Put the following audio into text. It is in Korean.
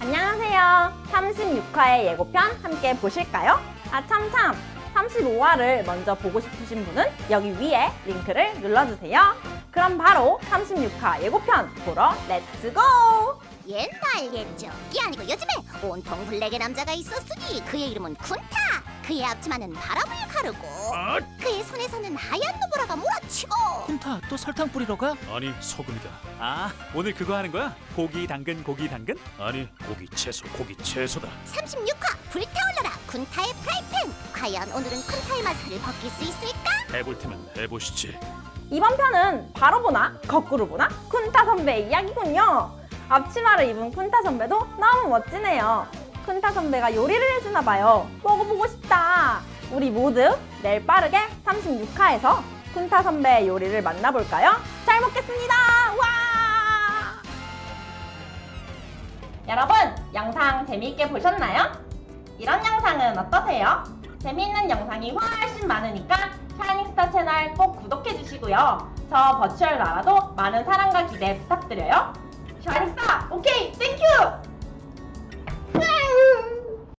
안녕하세요. 36화의 예고편 함께 보실까요? 아, 참참! 35화를 먼저 보고 싶으신 분은 여기 위에 링크를 눌러주세요. 그럼 바로 36화 예고편 보러 let's go! 옛날 옛적이 아니고 요즘에 온통 블랙의 남자가 있었으니 그의 이름은 쿤타 그의 앞치마는 바람을 가르고 아, 그 의 손에서는 하얀 눈보라가 몰아치고 쿤타 또 설탕 뿌리러 가? 아니 소금이다. 아, 오늘 그거 하는 거야? 고기 당근 고기 당근? 아니 고기 채소 고기 채소다. 36화 불타올라라 쿤타의 프라이팬 과연 오늘은 쿤타의 마사를 벗길 수 있을까? 해볼 테면 해보시지. 이번 편은 바로 보나 거꾸로 보나 쿤타 선배의 이야기군요. 앞치마를 입은 쿤타 선배도 너무 멋지네요. 쿤타 선배가 요리를 해주나 봐요. 먹어보고 싶다. 우리 모두 내일 빠르게 36화에서 쿤타 선배의 요리를 만나볼까요? 잘 먹겠습니다. 와! 여러분 영상 재미있게 보셨나요? 이런 영상은 어떠세요? 재미있는 영상이 훨씬 많으니까 샤이닝스타 채널 꼭 구독해주시고요. 저 버추얼 나라도 많은 사랑과 기대 부탁드려요. 샤이닝스타 오케이 thank you!